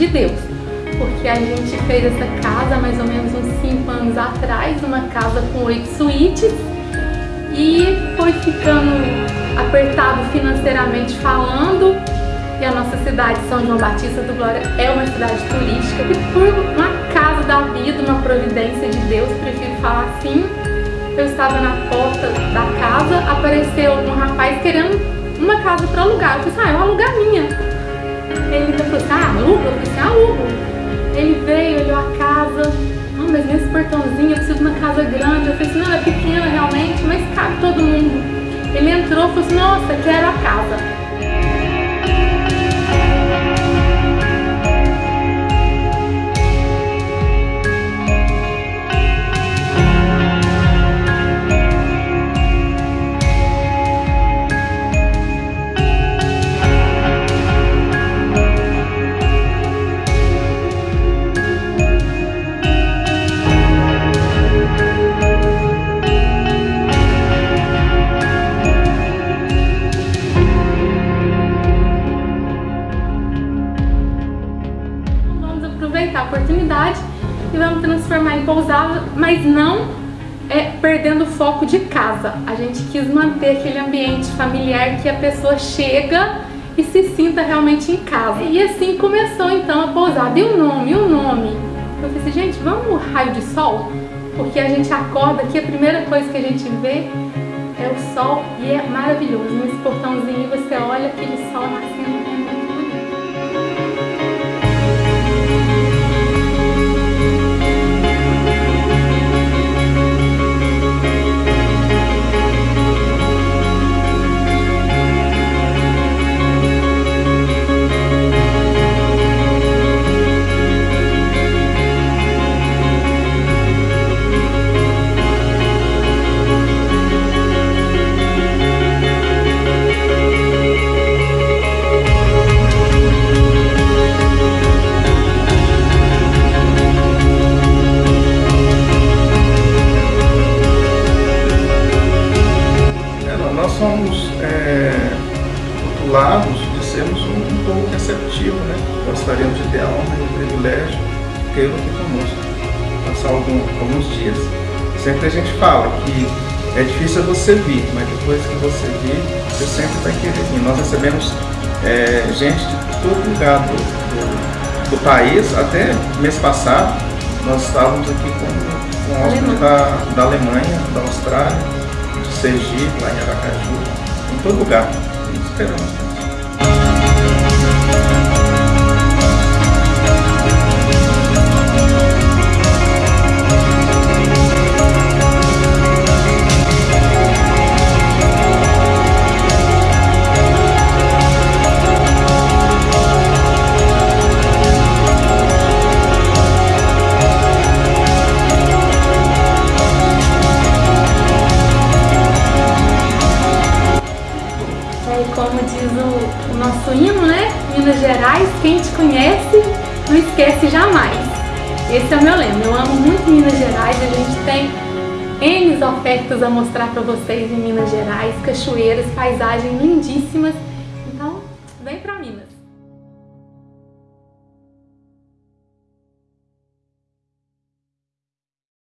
de Deus. Porque a gente fez essa casa mais ou menos uns 5 anos atrás, uma casa com oito suítes, e foi ficando apertado financeiramente falando, e a nossa cidade, São João Batista do Glória, é uma cidade turística, e por uma casa da vida, uma providência de Deus, prefiro falar assim, eu estava na porta da casa, apareceu um rapaz querendo uma casa para alugar. Eu falei ah, eu alugar minha. Ele falou assim, ah, aluga? Eu falei assim, alugo. Ele veio, olhou a casa, não, mas nesse portãozinho eu preciso de uma casa grande. Eu falei assim, não, é pequena realmente, mas cabe todo mundo. Ele entrou e falou assim, nossa, quero a casa. Aproveitar a oportunidade e vamos transformar em pousada, mas não é, perdendo o foco de casa. A gente quis manter aquele ambiente familiar que a pessoa chega e se sinta realmente em casa. E assim começou então a pousada. E o nome? O nome? Eu falei assim, gente, vamos raio de sol? Porque a gente acorda aqui, a primeira coisa que a gente vê é o sol e é maravilhoso. Nesse portãozinho você olha aquele sol nascendo receptivo, né? Gostaríamos de ter a honra e o privilégio de tê-lo aqui conosco, passar algum, alguns dias. Sempre a gente fala que é difícil você vir, mas depois que você vir, você sempre vai querer vir. Nós recebemos é, gente de todo lugar do, do, do, país, até mês passado, nós estávamos aqui com, com hóspedes da, da Alemanha, da Austrália, de Sergipe, lá em Aracaju, em todo lugar. Esperamos. Nosso hino, né? Minas Gerais, quem te conhece não esquece jamais. Esse é o meu lema. Eu amo muito Minas Gerais, a gente tem N ofertas a mostrar para vocês em Minas Gerais, cachoeiras, paisagens lindíssimas